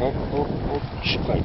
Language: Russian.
Оп, оп, оп, чекай.